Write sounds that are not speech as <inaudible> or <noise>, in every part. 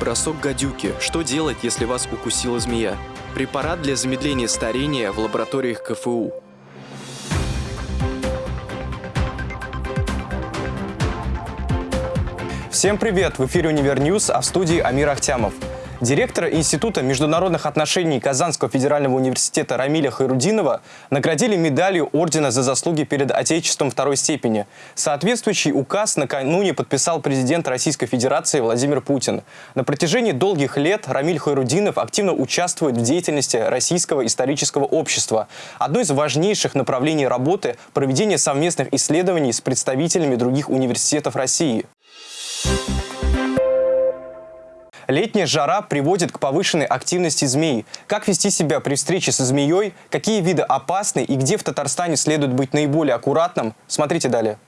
Бросок гадюки. Что делать, если вас укусила змея? Препарат для замедления старения в лабораториях КФУ. Всем привет! В эфире «Univer News», а в студии Амир Ахтямов. Директора Института международных отношений Казанского федерального университета Рамиля Хайрудинова наградили медалью Ордена за заслуги перед Отечеством второй степени. Соответствующий указ накануне подписал президент Российской Федерации Владимир Путин. На протяжении долгих лет Рамиль Хайрудинов активно участвует в деятельности Российского исторического общества. Одно из важнейших направлений работы – проведение совместных исследований с представителями других университетов России. Летняя жара приводит к повышенной активности змей. Как вести себя при встрече со змеей, какие виды опасны и где в Татарстане следует быть наиболее аккуратным, смотрите далее.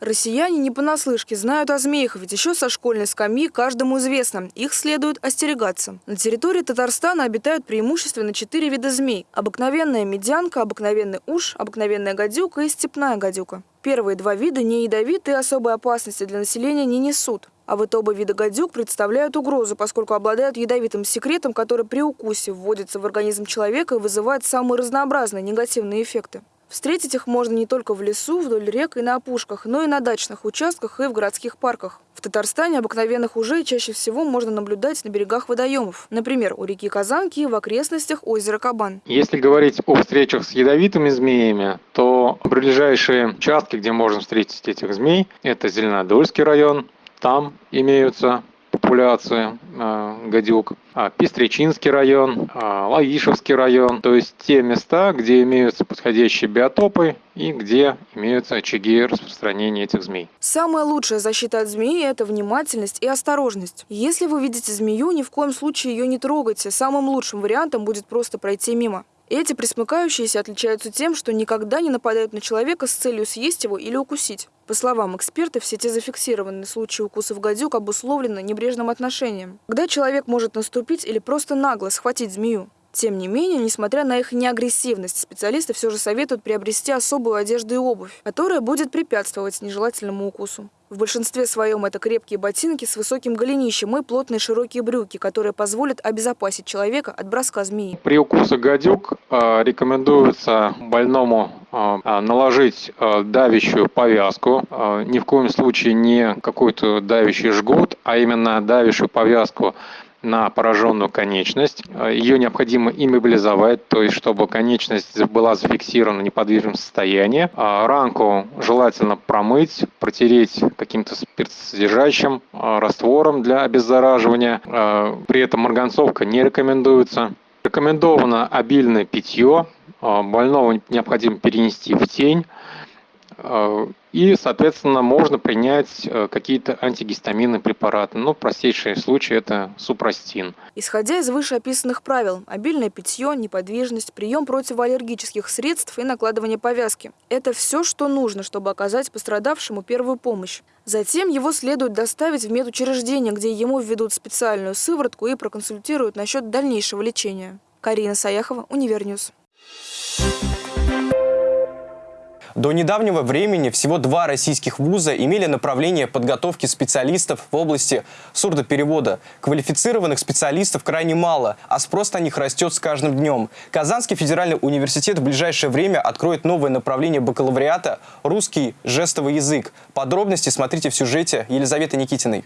Россияне не понаслышке знают о змеях, ведь еще со школьной скамьи каждому известно, их следует остерегаться. На территории Татарстана обитают преимущественно четыре вида змей. Обыкновенная медянка, обыкновенный уж, обыкновенная гадюка и степная гадюка. Первые два вида не ядовиты и особой опасности для населения не несут. А вот оба вида гадюк представляют угрозу, поскольку обладают ядовитым секретом, который при укусе вводится в организм человека и вызывает самые разнообразные негативные эффекты. Встретить их можно не только в лесу, вдоль рек и на опушках, но и на дачных участках и в городских парках. В Татарстане обыкновенных ужей чаще всего можно наблюдать на берегах водоемов. Например, у реки Казанки и в окрестностях озера Кабан. Если говорить о встречах с ядовитыми змеями, то ближайшие участки, где можно встретить этих змей, это Зеленодольский район. Там имеются популяции э, гадюк. А, Пестричинский район, а, Лаишевский район, то есть те места, где имеются подходящие биотопы и где имеются очаги распространения этих змей. Самая лучшая защита от змеи – это внимательность и осторожность. Если вы видите змею, ни в коем случае ее не трогайте. Самым лучшим вариантом будет просто пройти мимо. Эти присмыкающиеся отличаются тем, что никогда не нападают на человека с целью съесть его или укусить. По словам экспертов, все те зафиксированные случаи укусов гадюк обусловлены небрежным отношением. Когда человек может наступить или просто нагло схватить змею. Тем не менее, несмотря на их неагрессивность, специалисты все же советуют приобрести особую одежду и обувь, которая будет препятствовать нежелательному укусу. В большинстве своем это крепкие ботинки с высоким голенищем и плотные широкие брюки, которые позволят обезопасить человека от броска змеи. При укусе гадюк э, рекомендуется больному э, наложить э, давящую повязку. Ни в коем случае не какой-то давящий жгут, а именно давящую повязку на пораженную конечность. Ее необходимо иммобилизовать, то есть чтобы конечность была зафиксирована в неподвижном состоянии. А ранку желательно промыть, протереть каким-то спиртсодержащим а, раствором для обеззараживания. А, при этом марганцовка не рекомендуется. Рекомендовано обильное питье. Больного необходимо перенести в тень. И, соответственно, можно принять э, какие-то антигистаминные препараты. Ну, простейший случай – это супрастин. Исходя из вышеописанных правил, обильное питье, неподвижность, прием противоаллергических средств и накладывание повязки – это все, что нужно, чтобы оказать пострадавшему первую помощь. Затем его следует доставить в медучреждение, где ему введут специальную сыворотку и проконсультируют насчет дальнейшего лечения. Карина Саяхова, Univer News. До недавнего времени всего два российских вуза имели направление подготовки специалистов в области сурдоперевода. Квалифицированных специалистов крайне мало, а спрос на них растет с каждым днем. Казанский федеральный университет в ближайшее время откроет новое направление бакалавриата – русский жестовый язык. Подробности смотрите в сюжете Елизаветы Никитиной.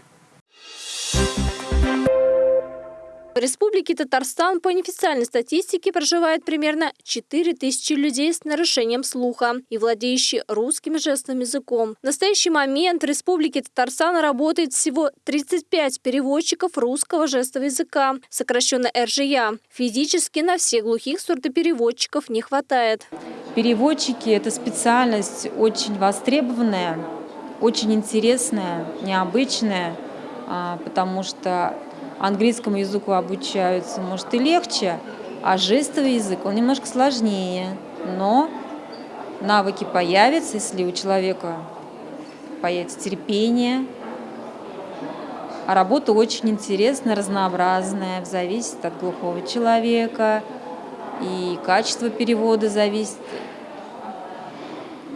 В Республике Татарстан по неофициальной статистике проживает примерно 4000 людей с нарушением слуха и владеющие русским жестовым языком. В настоящий момент в Республике Татарстан работает всего 35 переводчиков русского жестового языка, сокращенно РЖЯ. Физически на всех глухих сурдопереводчиков не хватает. Переводчики – это специальность очень востребованная, очень интересная, необычная, а, потому что английскому языку обучаются, может и легче, а жестовый язык, он немножко сложнее, но навыки появятся, если у человека появится терпение, а работа очень интересная, разнообразная, зависит от глухого человека, и качество перевода зависит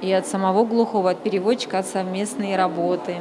и от самого глухого, от переводчика, от совместной работы.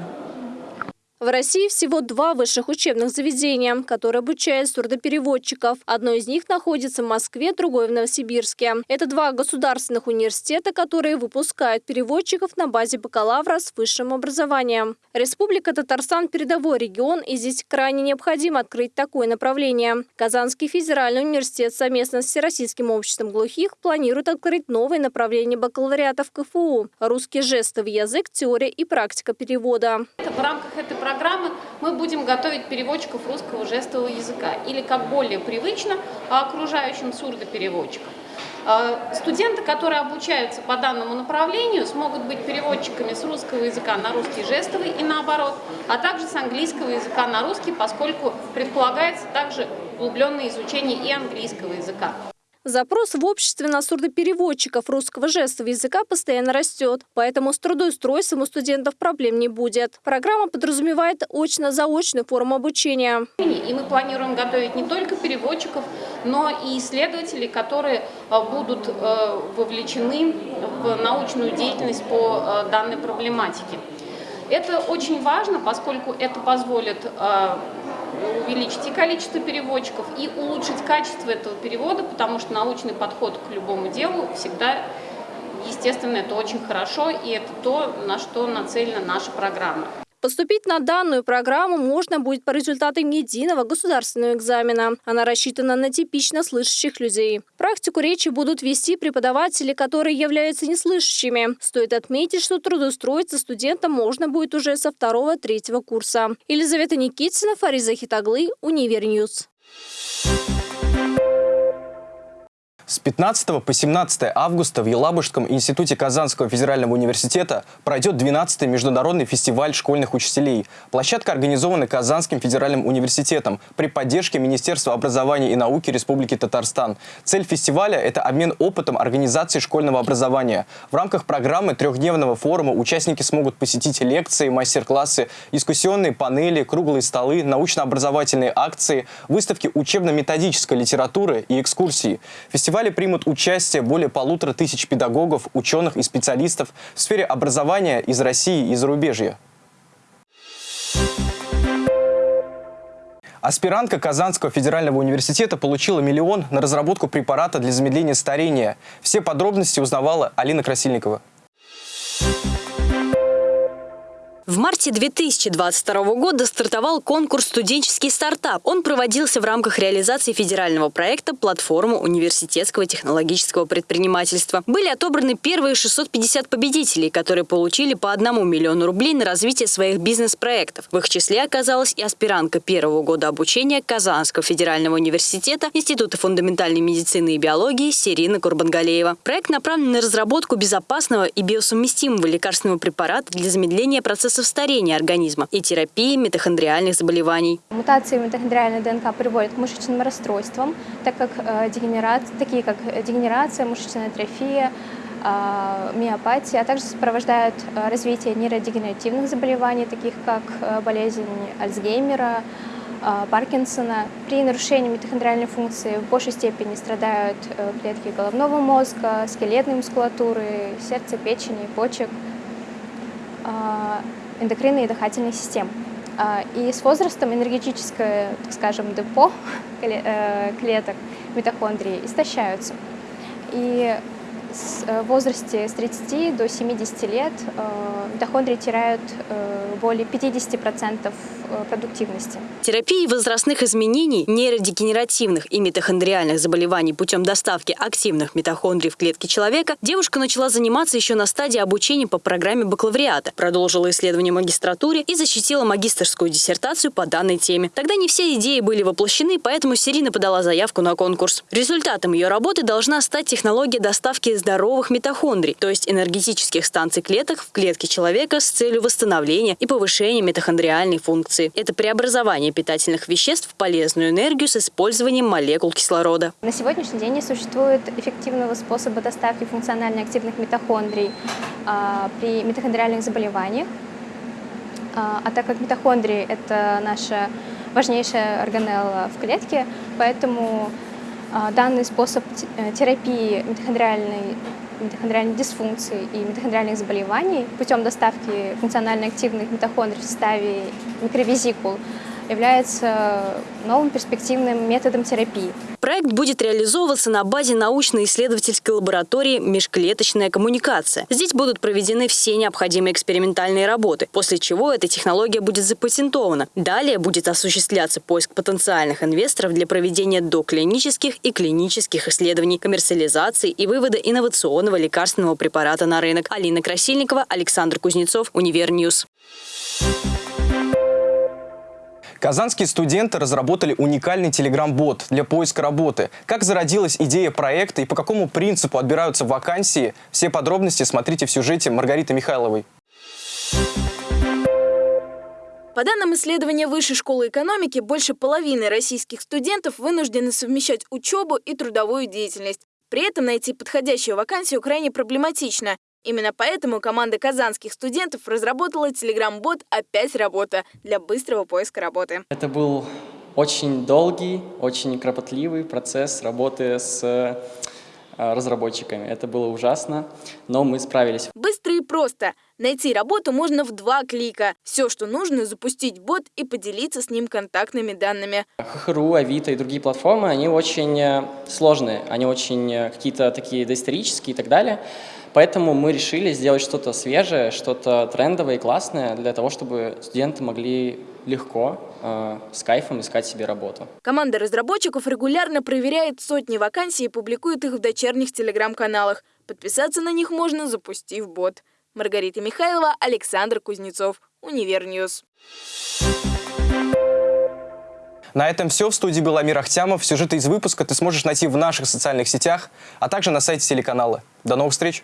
В России всего два высших учебных заведения, которые обучают сурдопереводчиков. Одно из них находится в Москве, другое в Новосибирске. Это два государственных университета, которые выпускают переводчиков на базе бакалавра с высшим образованием. Республика Татарстан – передовой регион, и здесь крайне необходимо открыть такое направление. Казанский федеральный университет совместно с Всероссийским обществом глухих планирует открыть новое направление бакалавриата в КФУ – русский жестовый язык, теория и практика перевода. В рамках этой программы мы будем готовить переводчиков русского жестового языка или, как более привычно, окружающим сурдопереводчикам. А, студенты, которые обучаются по данному направлению, смогут быть переводчиками с русского языка на русский жестовый и наоборот, а также с английского языка на русский, поскольку предполагается также углубленное изучение и английского языка. Запрос в обществе на сурдопереводчиков русского жестового языка постоянно растет, поэтому с трудоустройством у студентов проблем не будет. Программа подразумевает очно-заочную форму обучения. И мы планируем готовить не только переводчиков, но и исследователей, которые э, будут э, вовлечены в научную деятельность по э, данной проблематике. Это очень важно, поскольку это позволит увеличить и количество переводчиков, и улучшить качество этого перевода, потому что научный подход к любому делу всегда, естественно, это очень хорошо, и это то, на что нацелена наша программа. Поступить на данную программу можно будет по результатам единого государственного экзамена. Она рассчитана на типично слышащих людей. Практику речи будут вести преподаватели, которые являются неслышащими. Стоит отметить, что трудоустроиться студентам можно будет уже со второго-третьего курса. Елизавета Никитина, Фариза Хитаглы, Univer News. С 15 по 17 августа в Елабужском институте Казанского федерального университета пройдет 12-й международный фестиваль школьных учителей. Площадка организована Казанским федеральным университетом при поддержке Министерства образования и науки Республики Татарстан. Цель фестиваля – это обмен опытом организации школьного образования. В рамках программы трехдневного форума участники смогут посетить лекции, мастер-классы, дискуссионные панели, круглые столы, научно-образовательные акции, выставки учебно-методической литературы и экскурсии. Фестиваль фестивале примут участие более полутора тысяч педагогов, ученых и специалистов в сфере образования из России и зарубежья. Аспирантка Казанского федерального университета получила миллион на разработку препарата для замедления старения. Все подробности узнавала Алина Красильникова. В марте 2022 года стартовал конкурс «Студенческий стартап». Он проводился в рамках реализации федерального проекта «Платформа университетского технологического предпринимательства». Были отобраны первые 650 победителей, которые получили по одному миллиону рублей на развитие своих бизнес-проектов. В их числе оказалась и аспирантка первого года обучения Казанского федерального университета Института фундаментальной медицины и биологии Сирина Курбангалеева. Проект направлен на разработку безопасного и биосовместимого лекарственного препарата для замедления процесса процессов старения организма и терапии митохондриальных заболеваний. Мутации митохондриальной ДНК приводят к мышечным расстройствам, так как, э, такие как дегенерация, мышечная атрофия, э, миопатия, а также сопровождают э, развитие нейродегенеративных заболеваний, таких как болезнь Альцгеймера, Паркинсона. При нарушении митохондриальной функции в большей степени страдают клетки головного мозга, скелетной мускулатуры, сердца, печени, почек эндокринной и дыхательной систем. А, и с возрастом энергетическое, так скажем, депо <laughs> э, клеток митохондрии истощаются. И в возрасте с 30 до 70 лет э, митохондрии теряют э, более 50% продуктивности. Терапии возрастных изменений, нейродегенеративных и митохондриальных заболеваний путем доставки активных митохондрий в клетки человека девушка начала заниматься еще на стадии обучения по программе бакалавриата, продолжила исследование магистратуре и защитила магистрскую диссертацию по данной теме. Тогда не все идеи были воплощены, поэтому Сирина подала заявку на конкурс. Результатом ее работы должна стать технология доставки здоровых митохондрий, то есть энергетических станций клеток в клетке человека с целью восстановления и повышения митохондриальной функции. Это преобразование питательных веществ в полезную энергию с использованием молекул кислорода. На сегодняшний день не существует эффективного способа доставки функционально активных митохондрий а, при митохондриальных заболеваниях. А, а так как митохондрии – это наша важнейшая органелла в клетке, поэтому данный способ э, терапии митохондриальной митохондриальной дисфункции и митохондриальных заболеваний путем доставки функционально активных митохондрий в составе микровизикул является новым перспективным методом терапии. Проект будет реализовываться на базе научно-исследовательской лаборатории «Межклеточная коммуникация». Здесь будут проведены все необходимые экспериментальные работы, после чего эта технология будет запатентована. Далее будет осуществляться поиск потенциальных инвесторов для проведения доклинических и клинических исследований, коммерциализации и вывода инновационного лекарственного препарата на рынок. Алина Красильникова, Александр Кузнецов, Univer News. Казанские студенты разработали уникальный телеграм-бот для поиска работы. Как зародилась идея проекта и по какому принципу отбираются вакансии, все подробности смотрите в сюжете Маргариты Михайловой. По данным исследования Высшей школы экономики, больше половины российских студентов вынуждены совмещать учебу и трудовую деятельность. При этом найти подходящую вакансию крайне проблематично. Именно поэтому команда казанских студентов разработала телеграм-бот «Опять работа» для быстрого поиска работы. Это был очень долгий, очень кропотливый процесс работы с э, разработчиками. Это было ужасно, но мы справились. Быстро и просто. Найти работу можно в два клика. Все, что нужно, запустить бот и поделиться с ним контактными данными. ХХРУ, Авито и другие платформы, они очень э, сложные, они очень э, какие-то такие доисторические и так далее. Поэтому мы решили сделать что-то свежее, что-то трендовое и классное для того, чтобы студенты могли легко, э, с кайфом искать себе работу. Команда разработчиков регулярно проверяет сотни вакансий и публикует их в дочерних телеграм-каналах. Подписаться на них можно, запустив бот. Маргарита Михайлова, Александр Кузнецов, Univer News. На этом все. В студии был Амир Ахтямов. Сюжеты из выпуска ты сможешь найти в наших социальных сетях, а также на сайте телеканала. До новых встреч!